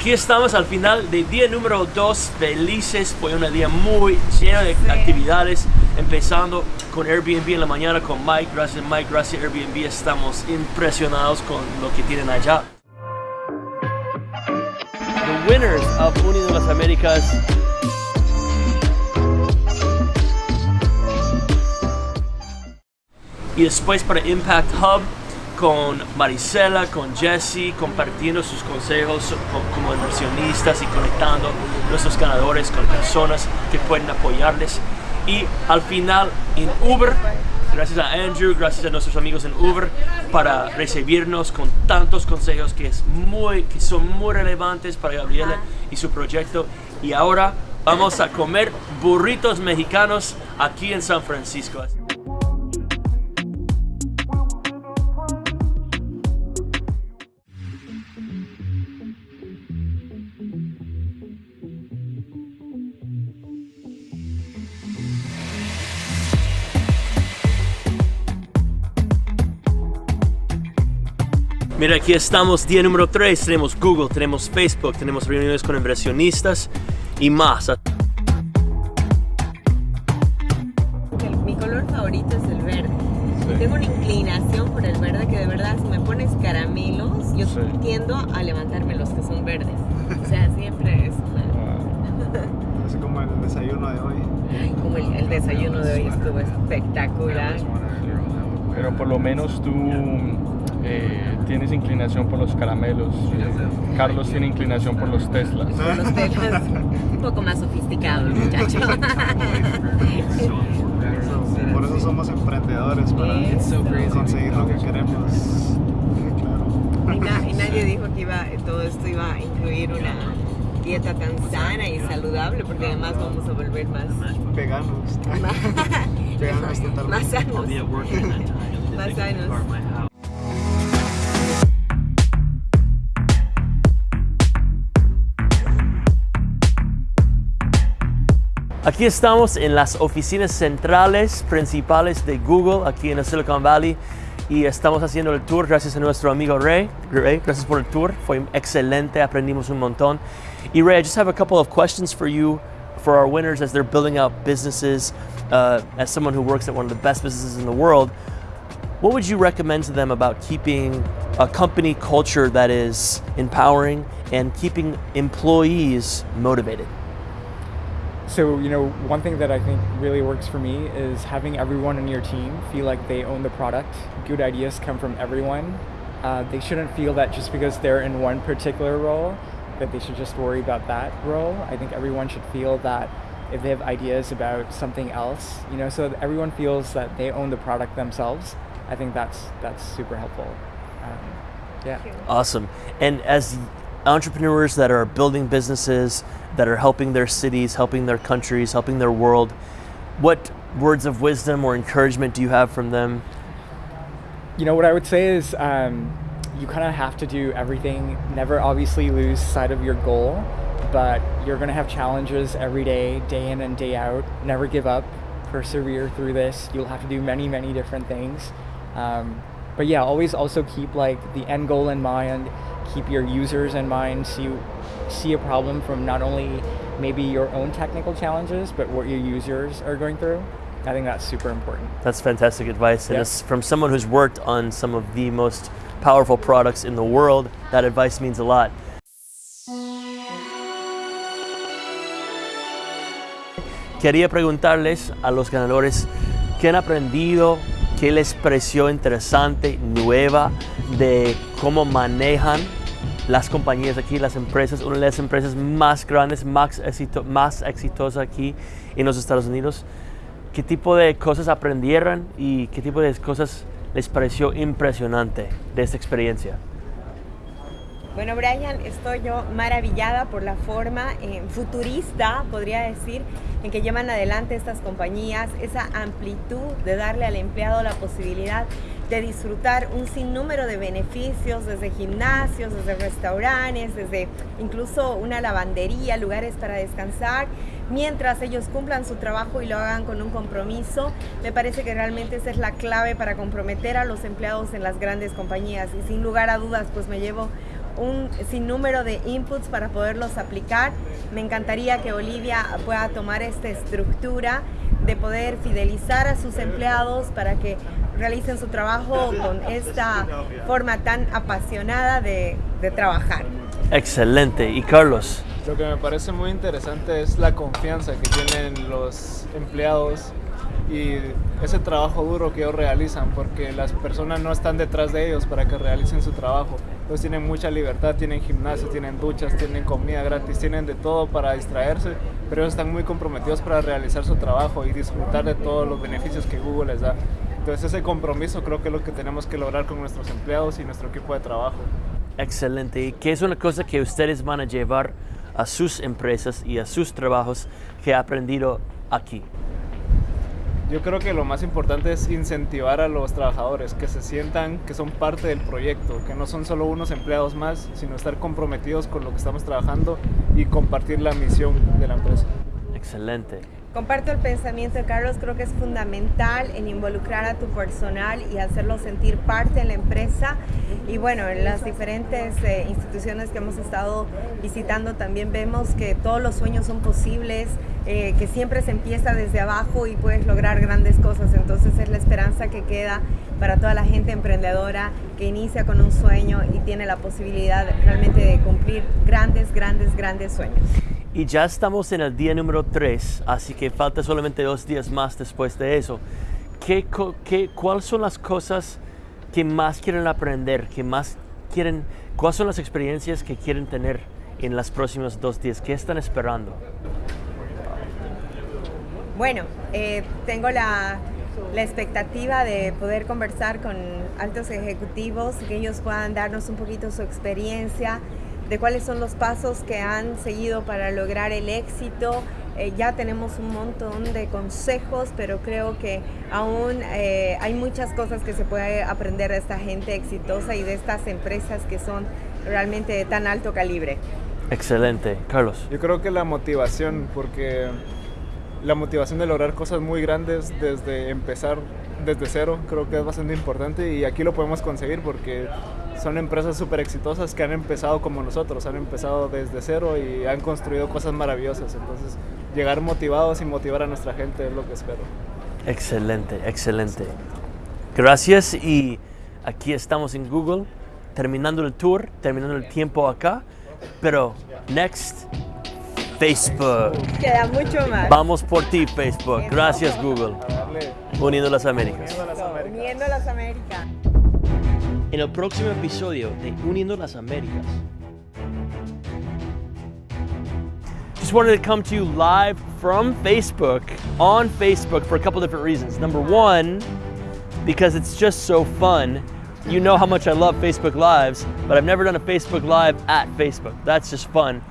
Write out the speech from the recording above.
Aquí estamos al final del día número 2, felices, fue un día muy lleno de actividades, empezando con Airbnb en la mañana con Mike, gracias Mike, gracias Airbnb, estamos impresionados con lo que tienen allá. The winners of Unido las Américas. Y después para Impact Hub con Marisela, con Jesse, compartiendo sus consejos como inversionistas y conectando nuestros ganadores con personas que pueden apoyarles. Y al final en Uber, gracias a Andrew, gracias a nuestros amigos en Uber para recibirnos con tantos consejos que, es muy, que son muy relevantes para Gabriela y su proyecto. Y ahora vamos a comer burritos mexicanos aquí en San Francisco. Mira, aquí estamos, día número 3, tenemos Google, tenemos Facebook, tenemos reuniones con inversionistas y más. Mi color favorito es el verde. Tengo una inclinación por el verde que de verdad si me pones caramelos, yo tiendo a levantarme los que son verdes. O sea, siempre es Así como el desayuno de hoy. Como el, el desayuno de hoy estuvo espectacular. Pero por lo menos tú eh, tienes inclinación por los caramelos. Carlos tiene inclinación por los Teslas. Por los Teslas, un poco más sofisticado el muchacho. Por eso somos emprendedores, para conseguir lo que queremos. Y, nadie dijo que iba, todo esto iba a incluir una dieta tan sana y saludable, porque además vamos a volver más veganos. veganos totalmente. Más sanos. más sanos. Aquí estamos en las oficinas centrales principales de Google, aquí en el Silicon Valley, y estamos haciendo el tour gracias a nuestro amigo Ray. Ray, gracias por el tour, fue excelente, aprendimos un montón. Y Ray, I just have a couple of questions for you, for our winners as they're building out businesses, uh, as someone who works at one of the best businesses in the world. What would you recommend to them about keeping a company culture that is empowering and keeping employees motivated? So, you know, one thing that I think really works for me is having everyone in your team feel like they own the product. Good ideas come from everyone. Uh, they shouldn't feel that just because they're in one particular role, that they should just worry about that role. I think everyone should feel that if they have ideas about something else, you know, so that everyone feels that they own the product themselves. I think that's that's super helpful. Um, yeah. Awesome. And as entrepreneurs that are building businesses, that are helping their cities, helping their countries, helping their world. What words of wisdom or encouragement do you have from them? You know, what I would say is um, you kind of have to do everything, never obviously lose sight of your goal, but you're going to have challenges every day, day in and day out. Never give up, persevere through this. You'll have to do many, many different things. Um, but yeah, always also keep like the end goal in mind keep your users in mind, see, see a problem from not only maybe your own technical challenges, but what your users are going through. I think that's super important. That's fantastic advice. And it's from someone who's worked on some of the most powerful products in the world, that advice means a lot. Quería preguntarles a los ganadores qué han aprendido, qué les pareció interesante, nueva, de cómo manejan las compañías aquí, las empresas, una de las empresas más grandes, más, más exitosas aquí en los Estados Unidos. ¿Qué tipo de cosas aprendieron y qué tipo de cosas les pareció impresionante de esta experiencia? Bueno, Brian, estoy yo maravillada por la forma eh, futurista, podría decir, en que llevan adelante estas compañías, esa amplitud de darle al empleado la posibilidad de disfrutar un sinnúmero de beneficios, desde gimnasios, desde restaurantes, desde incluso una lavandería, lugares para descansar, mientras ellos cumplan su trabajo y lo hagan con un compromiso. Me parece que realmente esa es la clave para comprometer a los empleados en las grandes compañías y sin lugar a dudas pues me llevo un sinnúmero de inputs para poderlos aplicar. Me encantaría que Olivia pueda tomar esta estructura de poder fidelizar a sus empleados para que realicen su trabajo con esta forma tan apasionada de, de trabajar. Excelente. ¿Y Carlos? Lo que me parece muy interesante es la confianza que tienen los empleados y ese trabajo duro que ellos realizan, porque las personas no están detrás de ellos para que realicen su trabajo. Entonces tienen mucha libertad, tienen gimnasio, tienen duchas, tienen comida gratis, tienen de todo para distraerse, pero ellos están muy comprometidos para realizar su trabajo y disfrutar de todos los beneficios que Google les da. Entonces ese compromiso creo que es lo que tenemos que lograr con nuestros empleados y nuestro equipo de trabajo. Excelente. ¿Y qué es una cosa que ustedes van a llevar a sus empresas y a sus trabajos que ha aprendido aquí? Yo creo que lo más importante es incentivar a los trabajadores, que se sientan que son parte del proyecto, que no son solo unos empleados más, sino estar comprometidos con lo que estamos trabajando y compartir la misión de la empresa. Excelente. Comparto el pensamiento de Carlos, creo que es fundamental en involucrar a tu personal y hacerlo sentir parte de la empresa. Y bueno, en las diferentes eh, instituciones que hemos estado visitando también vemos que todos los sueños son posibles, eh, que siempre se empieza desde abajo y puedes lograr grandes cosas. Entonces es la esperanza que queda para toda la gente emprendedora que inicia con un sueño y tiene la posibilidad realmente de cumplir grandes, grandes, grandes sueños. Y ya estamos en el día número 3, así que falta solamente dos días más después de eso. ¿Qué, qué- ¿Cuáles son las cosas que más quieren aprender? Que más quieren, ¿Cuáles son las experiencias que quieren tener en los próximos dos días? ¿Qué están esperando? Bueno, eh, tengo la, la expectativa de poder conversar con altos ejecutivos, que ellos puedan darnos un poquito su experiencia, de cuáles son los pasos que han seguido para lograr el éxito. Eh, ya tenemos un montón de consejos, pero creo que aún eh, hay muchas cosas que se puede aprender de esta gente exitosa y de estas empresas que son realmente de tan alto calibre. Excelente. Carlos. Yo creo que la motivación, porque la motivación de lograr cosas muy grandes desde empezar desde cero, creo que es bastante importante y aquí lo podemos conseguir porque son empresas súper exitosas que han empezado como nosotros, han empezado desde cero y han construido cosas maravillosas. Entonces, llegar motivados y motivar a nuestra gente es lo que espero. Excelente, excelente. Gracias y aquí estamos en Google, terminando el tour, terminando el tiempo acá, pero next, Facebook. Queda mucho más. Vamos por ti, Facebook. Gracias, Google. Uniendo las Américas. Uniendo las Américas. En el próximo episodio de Uniendo las Américas. Just wanted to come to you live from Facebook, on Facebook, for a couple different reasons. Number one, because it's just so fun. You know how much I love Facebook Lives, but I've never done a Facebook Live at Facebook. That's just fun.